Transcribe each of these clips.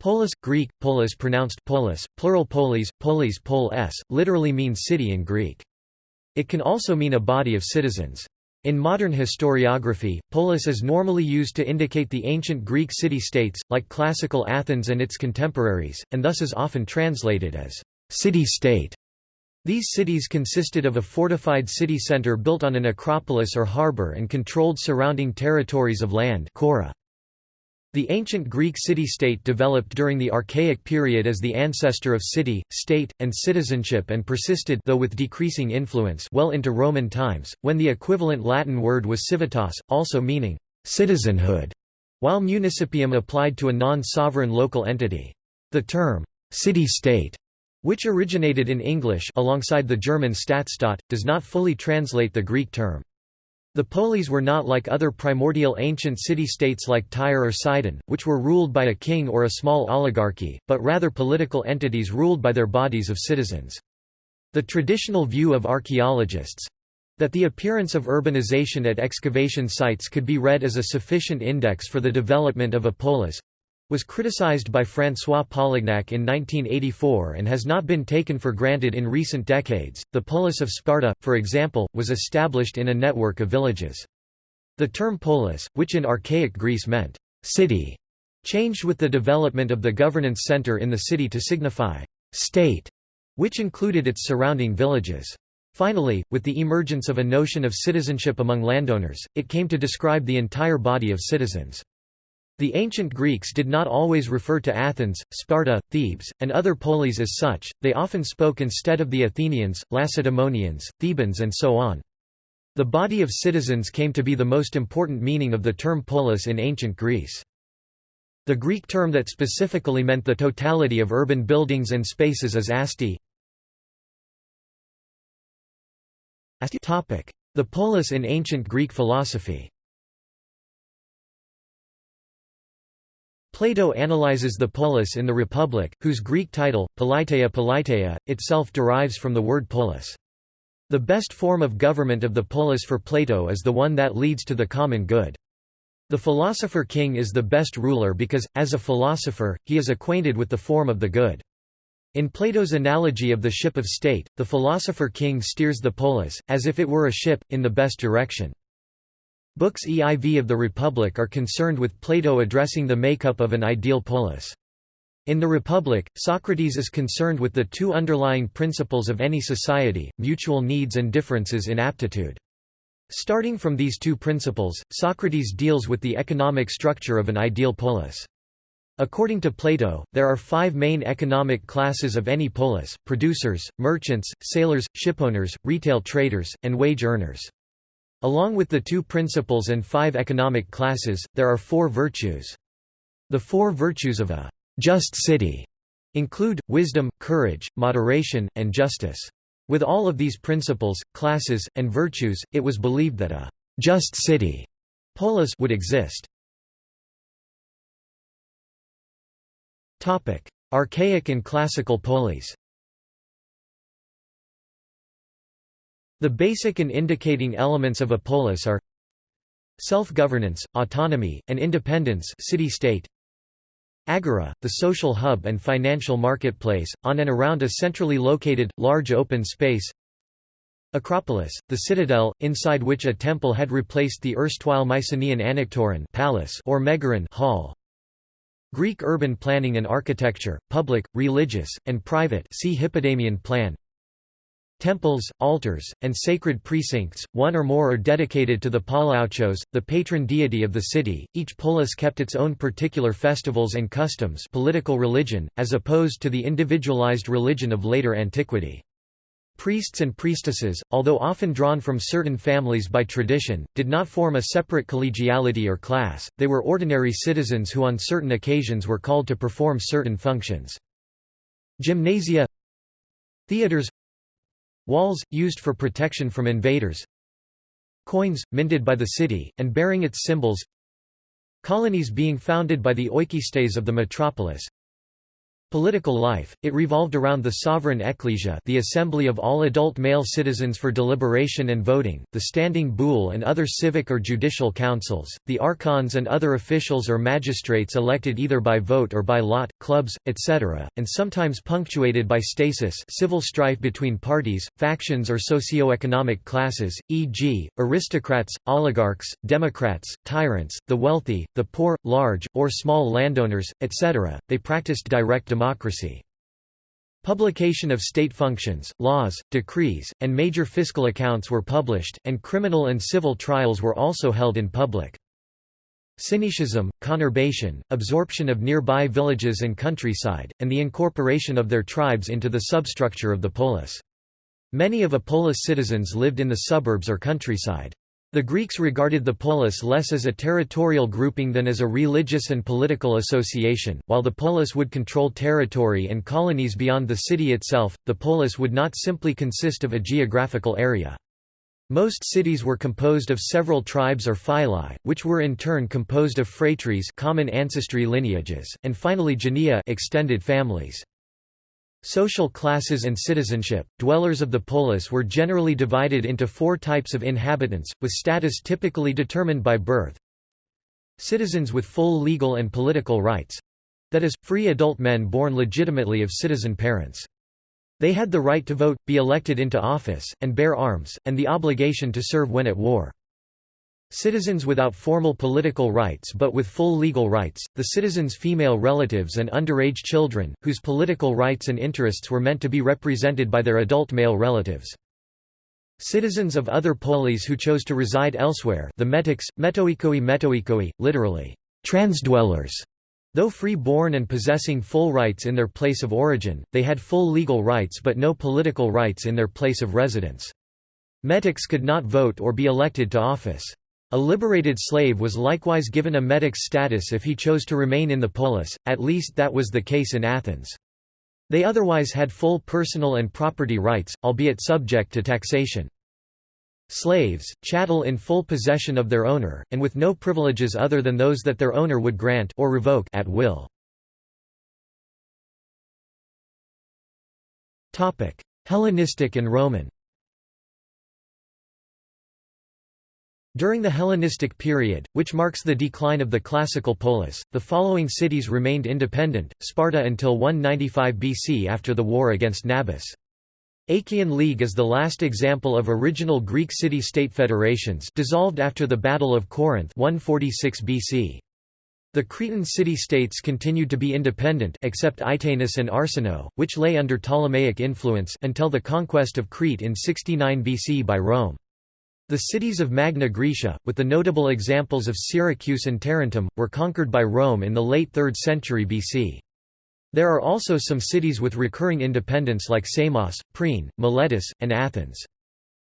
Polis, Greek, polis pronounced polis, plural polis, polis pol s, literally means city in Greek. It can also mean a body of citizens. In modern historiography, polis is normally used to indicate the ancient Greek city-states, like classical Athens and its contemporaries, and thus is often translated as city-state. These cities consisted of a fortified city centre built on an acropolis or harbour and controlled surrounding territories of land Chora. The ancient Greek city-state developed during the Archaic period as the ancestor of city, state, and citizenship and persisted though with decreasing influence well into Roman times, when the equivalent Latin word was civitas, also meaning «citizenhood», while municipium applied to a non-sovereign local entity. The term «city-state» which originated in English alongside the German Stadtstaat, does not fully translate the Greek term. The Polis were not like other primordial ancient city-states like Tyre or Sidon, which were ruled by a king or a small oligarchy, but rather political entities ruled by their bodies of citizens. The traditional view of archaeologists—that the appearance of urbanization at excavation sites could be read as a sufficient index for the development of a polis, was criticized by François Polignac in 1984 and has not been taken for granted in recent decades. The polis of Sparta, for example, was established in a network of villages. The term polis, which in archaic Greece meant city, changed with the development of the governance center in the city to signify state, which included its surrounding villages. Finally, with the emergence of a notion of citizenship among landowners, it came to describe the entire body of citizens. The ancient Greeks did not always refer to Athens, Sparta, Thebes, and other polis as such, they often spoke instead of the Athenians, Lacedaemonians, Thebans and so on. The body of citizens came to be the most important meaning of the term polis in ancient Greece. The Greek term that specifically meant the totality of urban buildings and spaces is asti. The polis in ancient Greek philosophy Plato analyzes the polis in the Republic, whose Greek title, politeia politeia, itself derives from the word polis. The best form of government of the polis for Plato is the one that leads to the common good. The philosopher king is the best ruler because, as a philosopher, he is acquainted with the form of the good. In Plato's analogy of the ship of state, the philosopher king steers the polis, as if it were a ship, in the best direction. Books EIV of the Republic are concerned with Plato addressing the makeup of an ideal polis. In the Republic, Socrates is concerned with the two underlying principles of any society, mutual needs and differences in aptitude. Starting from these two principles, Socrates deals with the economic structure of an ideal polis. According to Plato, there are five main economic classes of any polis, producers, merchants, sailors, shipowners, retail traders, and wage earners. Along with the two principles and five economic classes, there are four virtues. The four virtues of a just city include, wisdom, courage, moderation, and justice. With all of these principles, classes, and virtues, it was believed that a just city polis would exist. Archaic and classical polis The basic and indicating elements of a polis are self-governance, autonomy, and independence city-state, Agora, the social hub and financial marketplace, on and around a centrally located, large open space. Acropolis, the citadel, inside which a temple had replaced the erstwhile Mycenaean Anaktoron palace or Megaron hall. Greek urban planning and architecture, public, religious, and private see Hippodamian plan Temples, altars, and sacred precincts, one or more are dedicated to the Poliouchos, the patron deity of the city. Each polis kept its own particular festivals and customs political religion, as opposed to the individualized religion of later antiquity. Priests and priestesses, although often drawn from certain families by tradition, did not form a separate collegiality or class, they were ordinary citizens who on certain occasions were called to perform certain functions. Gymnasia Theaters Walls, used for protection from invaders. Coins, minted by the city, and bearing its symbols. Colonies being founded by the oikistes of the metropolis Political life, it revolved around the sovereign ecclesia the assembly of all adult male citizens for deliberation and voting, the standing boule and other civic or judicial councils, the archons and other officials or magistrates elected either by vote or by lot, clubs, etc., and sometimes punctuated by stasis civil strife between parties, factions or socio-economic classes, e.g., aristocrats, oligarchs, democrats, tyrants, the wealthy, the poor, large, or small landowners, etc. They practiced direct democracy. Publication of state functions, laws, decrees, and major fiscal accounts were published, and criminal and civil trials were also held in public. Syncretism, conurbation, absorption of nearby villages and countryside, and the incorporation of their tribes into the substructure of the polis. Many of a polis citizens lived in the suburbs or countryside. The Greeks regarded the polis less as a territorial grouping than as a religious and political association. While the polis would control territory and colonies beyond the city itself, the polis would not simply consist of a geographical area. Most cities were composed of several tribes or phylae, which were in turn composed of phratries common ancestry lineages, and finally genea extended families. Social classes and citizenship. Dwellers of the polis were generally divided into four types of inhabitants, with status typically determined by birth. Citizens with full legal and political rights that is, free adult men born legitimately of citizen parents. They had the right to vote, be elected into office, and bear arms, and the obligation to serve when at war. Citizens without formal political rights but with full legal rights, the citizens' female relatives and underage children, whose political rights and interests were meant to be represented by their adult male relatives. Citizens of other polis who chose to reside elsewhere the metics, metoikoi metoikoi, literally, transdwellers. Though free-born and possessing full rights in their place of origin, they had full legal rights but no political rights in their place of residence. Metics could not vote or be elected to office. A liberated slave was likewise given a metic's status if he chose to remain in the polis, at least that was the case in Athens. They otherwise had full personal and property rights, albeit subject to taxation. Slaves, chattel in full possession of their owner, and with no privileges other than those that their owner would grant or revoke at will. Hellenistic and Roman During the Hellenistic period, which marks the decline of the classical polis, the following cities remained independent, Sparta until 195 BC after the war against Nabis. Achaean League is the last example of original Greek city-state federations dissolved after the Battle of Corinth 146 BC. The Cretan city-states continued to be independent except Itanus and Arsinoe, which lay under Ptolemaic influence until the conquest of Crete in 69 BC by Rome. The cities of Magna Graecia, with the notable examples of Syracuse and Tarentum, were conquered by Rome in the late 3rd century BC. There are also some cities with recurring independence like Samos, Priene, Miletus, and Athens.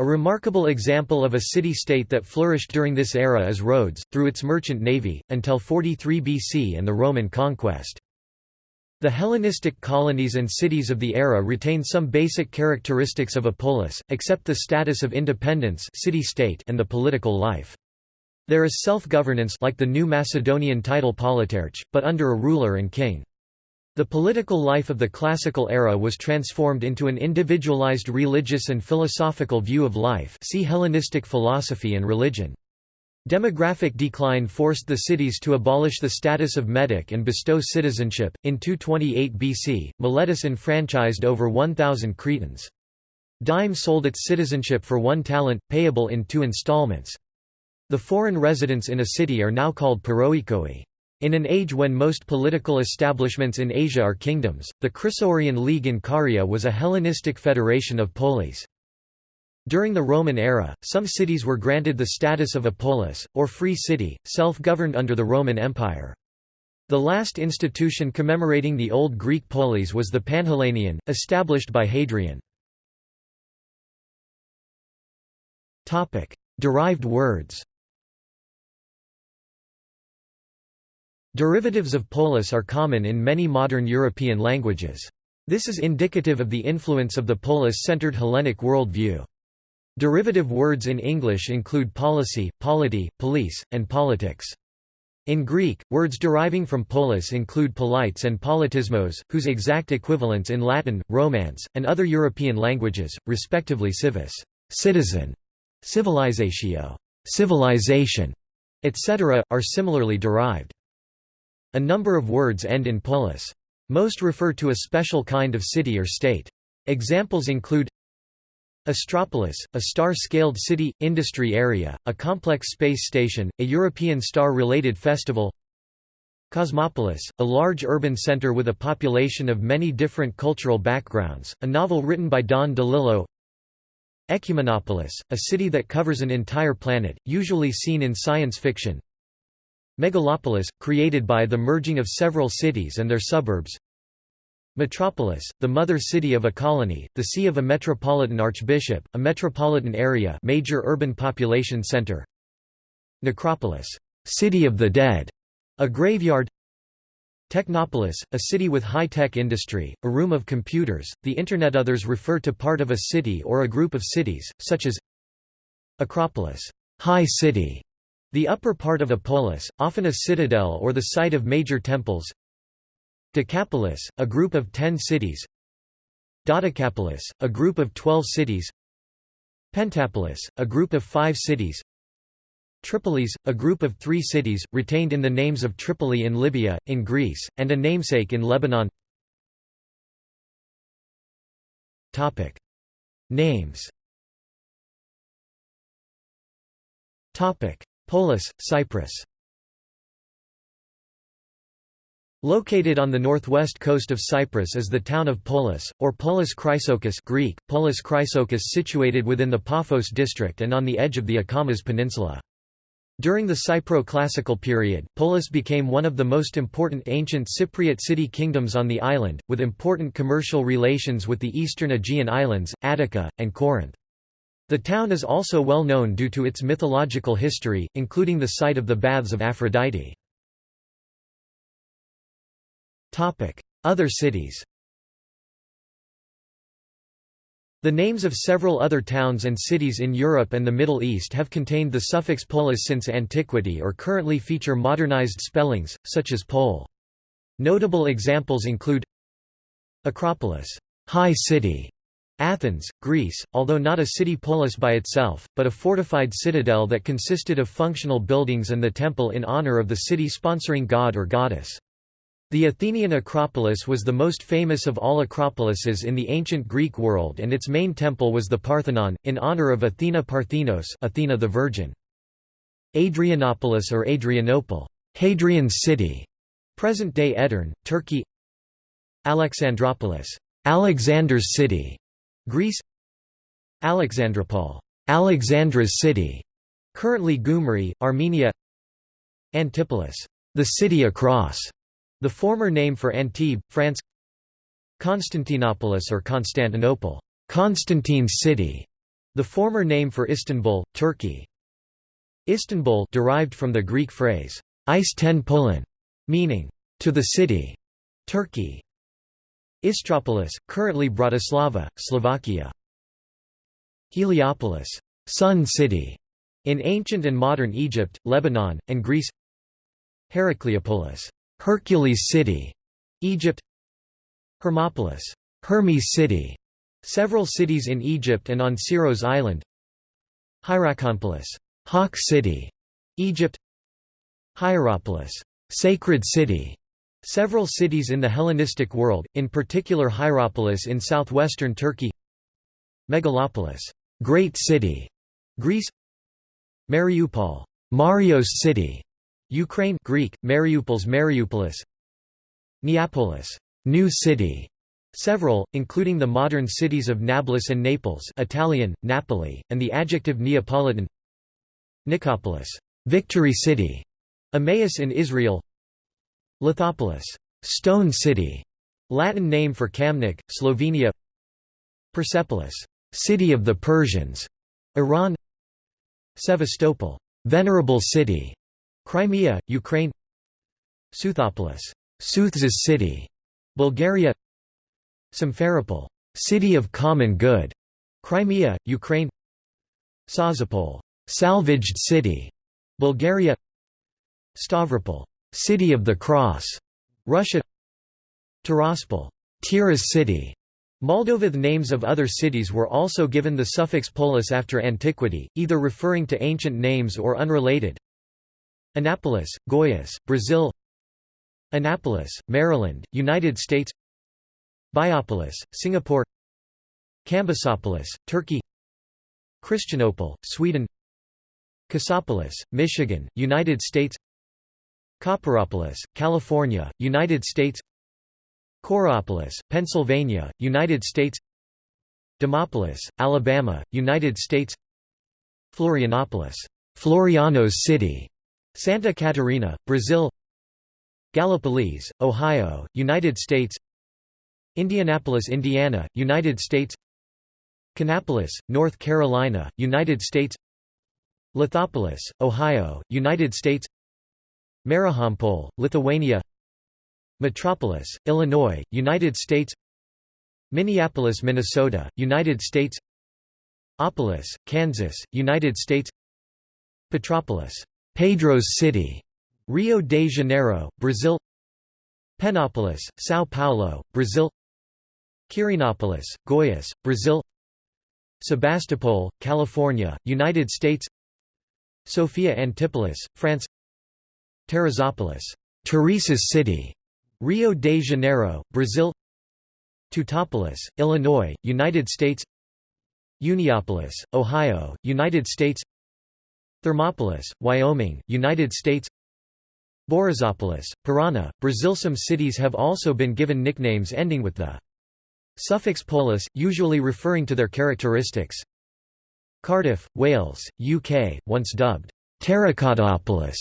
A remarkable example of a city-state that flourished during this era is Rhodes, through its merchant navy, until 43 BC and the Roman conquest. The Hellenistic colonies and cities of the era retain some basic characteristics of a polis, except the status of independence city-state and the political life. There is self-governance like the new Macedonian title politarch, but under a ruler and king. The political life of the classical era was transformed into an individualized religious and philosophical view of life see Hellenistic philosophy and religion. Demographic decline forced the cities to abolish the status of metic and bestow citizenship. In 228 BC, Miletus enfranchised over 1,000 Cretans. Dyme sold its citizenship for one talent, payable in two installments. The foreign residents in a city are now called paroikoi. In an age when most political establishments in Asia are kingdoms, the Chrysaorian League in Caria was a Hellenistic federation of polis. During the Roman era, some cities were granted the status of a polis, or free city, self-governed under the Roman Empire. The last institution commemorating the Old Greek polis was the Panhellenion, established by Hadrian. Derived words Derivatives of polis are common in many modern European languages. This is indicative of the influence of the polis-centered Hellenic worldview. Derivative words in English include policy, polity, police, and politics. In Greek, words deriving from polis include polites and politismos, whose exact equivalents in Latin, Romance, and other European languages, respectively civis citizen", civilizatio civilization", etc., are similarly derived. A number of words end in polis. Most refer to a special kind of city or state. Examples include Astropolis, a star-scaled city, industry area, a complex space station, a European star-related festival. Cosmopolis, a large urban center with a population of many different cultural backgrounds, a novel written by Don DeLillo. Ecumenopolis, a city that covers an entire planet, usually seen in science fiction. Megalopolis, created by the merging of several cities and their suburbs Metropolis, the mother city of a colony, the see of a metropolitan archbishop, a metropolitan area major urban population center. Necropolis, city of the dead, a graveyard. Technopolis, a city with high-tech industry, a room of computers, the Internet. Others refer to part of a city or a group of cities, such as Acropolis, high city, the upper part of a polis, often a citadel or the site of major temples. Decapolis, a group of ten cities. Dodecapolis, a group of twelve cities. Pentapolis, a group of five cities. Tripolis, a group of three cities, retained in the names of Tripoli in Libya, in Greece, and a namesake in Lebanon. Topic. Names. Topic. Polis, Cyprus Located on the northwest coast of Cyprus is the town of Polis, or Polis Chrysochous Greek, Polis Chrysochous situated within the Paphos district and on the edge of the Akamas Peninsula. During the Cypro-classical period, Polis became one of the most important ancient Cypriot city kingdoms on the island, with important commercial relations with the eastern Aegean islands, Attica, and Corinth. The town is also well known due to its mythological history, including the site of the Baths of Aphrodite. Other cities The names of several other towns and cities in Europe and the Middle East have contained the suffix polis since antiquity or currently feature modernized spellings, such as pole. Notable examples include Acropolis, high city, Athens, Greece, although not a city polis by itself, but a fortified citadel that consisted of functional buildings and the temple in honor of the city sponsoring god or goddess. The Athenian Acropolis was the most famous of all acropolises in the ancient Greek world and its main temple was the Parthenon, in honor of Athena Parthenos Athena the Virgin. Adrianopolis or Adrianople Hadrian's city", present-day Edirne, Turkey. Alexandropolis Alexander's city", Greece. Alexandropol Alexandra's city", currently Gyumri, Armenia. Antipolis the city across", the former name for Antibes, France Constantinopolis or Constantinople Constantine's city", the former name for Istanbul, Turkey. Istanbul derived from the Greek phrase, ten pulin, meaning, to the city, Turkey. Istropolis, currently Bratislava, Slovakia. Heliopolis, Sun City, in ancient and modern Egypt, Lebanon, and Greece. Heracleopolis, Hercules City, Egypt Hermopolis, Hermes City, several cities in Egypt and on Syros Island Hierakonpolis, Hawk City, Egypt Hierapolis, Sacred City, several cities in the Hellenistic world, in particular Hierapolis in southwestern Turkey Megalopolis, Great City, Greece Mariupol, Marios City, Ukraine Greek, Mariupol's Mariupolis Neapolis New City", several, including the modern cities of Nablus and Naples Italian, Napoli, and the adjective Neapolitan Nicopolis Victory City", Emmaus in Israel Lithopolis Stone City", Latin name for Kamnik, Slovenia Persepolis City of the Persians", Iran Sevastopol Venerable City", Crimea, Ukraine Southopolis, South's city, Bulgaria Simferopol, city of common good, Crimea, Ukraine Sozopol, salvaged city, Bulgaria Stavropol, City of the Cross, Russia. Tiraspol, Tiras city, Moldova. The names of other cities were also given the suffix polis after antiquity, either referring to ancient names or unrelated. Anápolis, Goiás, Brazil. Annapolis, Maryland, United States. Biopolis, Singapore. Kambisopolis, Turkey. Christianopol, Sweden. Cassopolis, Michigan, United States. Copperopolis, California, United States Coraopolis, Pennsylvania, United States Demopolis, Alabama, United States Florianopolis, Floriano's City, Santa Catarina, Brazil Gallipolis, Ohio, United States Indianapolis, Indiana, United States Kannapolis, North Carolina, United States Lithopolis, Ohio, United States Marijampolė, Lithuania Metropolis, Illinois, United States Minneapolis, Minnesota, United States Opolis, Kansas, United States Petropolis, Pedro's City, Rio de Janeiro, Brazil Penópolis, São Paulo, Brazil Quirinópolis, Goiás, Brazil Sebastopol, California, United States Sophia Antipolis, France Teresópolis, Teresa's City, Rio de Janeiro, Brazil Teutopolis, Illinois, United States Uniopolis, Ohio, United States Thermopolis, Wyoming, United States Borrazópolis, Parana, Brazil Some cities have also been given nicknames ending with the suffix polis, usually referring to their characteristics Cardiff, Wales, UK, once dubbed Terracottaopolis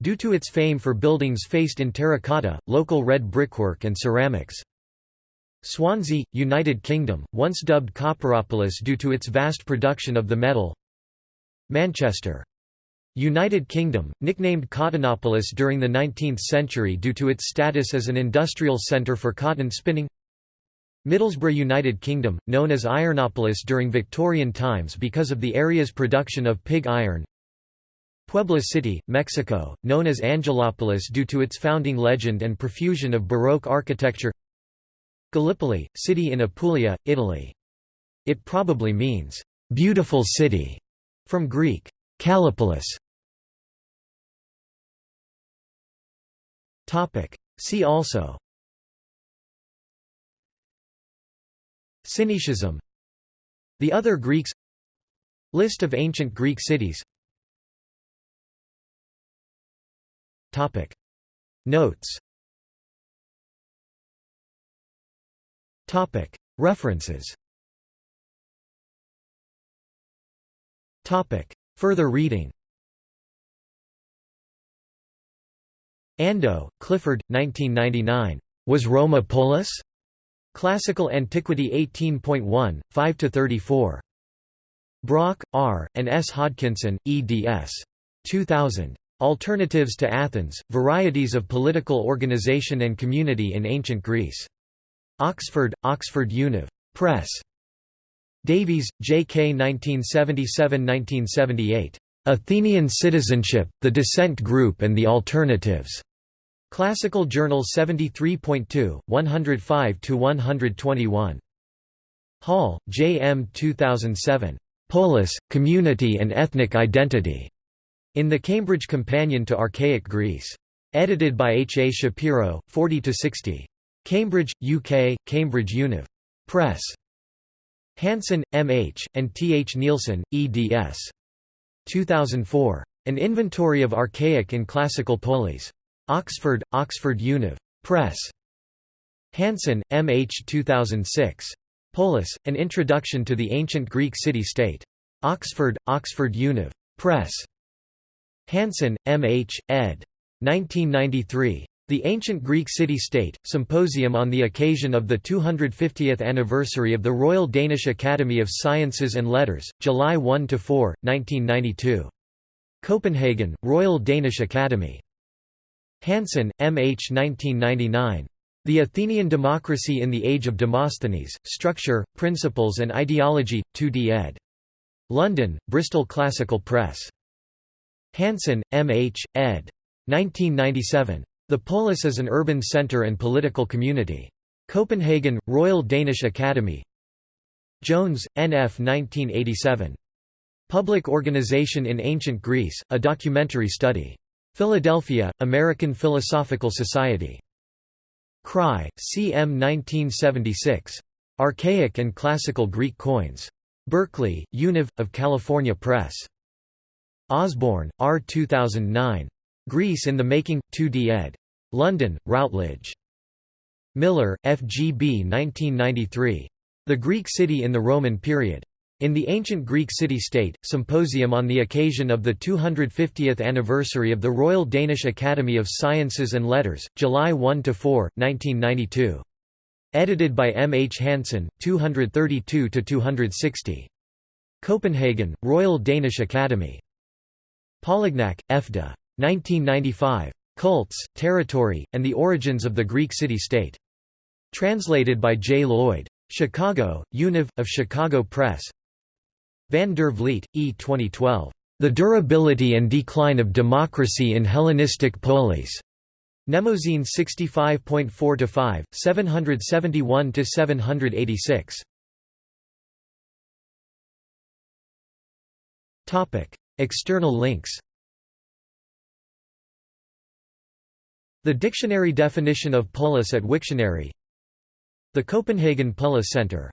Due to its fame for buildings faced in terracotta, local red brickwork and ceramics. Swansea, United Kingdom, once dubbed Copperopolis due to its vast production of the metal. Manchester. United Kingdom, nicknamed Cottonopolis during the 19th century due to its status as an industrial centre for cotton spinning. Middlesbrough United Kingdom, known as Ironopolis during Victorian times because of the area's production of pig iron Puebla City, Mexico, known as Angelopolis due to its founding legend and profusion of Baroque architecture Gallipoli, city in Apulia, Italy. It probably means, "'beautiful city' from Greek, Kallipolis. See also. Syncretism The other Greeks. List of ancient Greek cities. Topic. Notes. Topic. References Topic Further reading Ando, Clifford, 1999. Was Roma Polis? Classical Antiquity 18.1, 5–34. Brock, R., and S. Hodkinson, eds. 2000. Alternatives to Athens, Varieties of Political Organization and Community in Ancient Greece. Oxford, Oxford Univ. Press. Davies, J. K. 1977–1978. Athenian Citizenship, The Descent Group and the Alternatives. Classical Journal 73.2, 105–121. Hall, J. M. 2007. Polis, Community and Ethnic Identity. In the Cambridge Companion to Archaic Greece. Edited by H. A. Shapiro, 40–60. Cambridge, UK, Cambridge Univ. Press. Hansen, M. H., and T. H. Nielsen, eds. 2004. An Inventory of Archaic and Classical Polis. Oxford, Oxford Univ. Press. Hansen, M. H. 2006. Polis, An Introduction to the Ancient Greek City-State. Oxford, Oxford Univ. Press. Hansen, M. H., ed. 1993. The Ancient Greek City-State, Symposium on the occasion of the 250th anniversary of the Royal Danish Academy of Sciences and Letters, July 1–4, 1992. Copenhagen, Royal Danish Academy. Hansen, M. H. 1999. The Athenian Democracy in the Age of Demosthenes, Structure, Principles and Ideology, 2d ed. London, Bristol Classical Press. Hansen, M. H., ed. 1997. The polis is an urban centre and political community. Copenhagen, Royal Danish Academy Jones, N.F. 1987. Public Organization in Ancient Greece, a documentary study. Philadelphia, American Philosophical Society. Kraay, C.M. 1976. Archaic and Classical Greek Coins. Berkeley, Univ. of California Press. Osborne, R. 2009. Greece in the Making, 2d ed. London, Routledge. Millar, F. G. B. 1993. The Greek City in the Roman Period. In the Ancient Greek City-State, Symposium on the occasion of the 250th anniversary of the Royal Danish Academy of Sciences and Letters, July 1–4, 1992. Edited by M. H. Hansen, 232–260. Copenhagen, Royal Danish Academy. Polignac, F. de. 1995. Cults, Territory, and the Origins of the Greek City-State. Translated by J. Lloyd. Chicago, Univ. of Chicago Press. Van der Vliet, E. 2012. The Durability and Decline of Democracy in Hellenistic Polis. Mnemosyne 65.4-5, 771–786. External links The dictionary definition of polis at Wiktionary. The Copenhagen Polis Center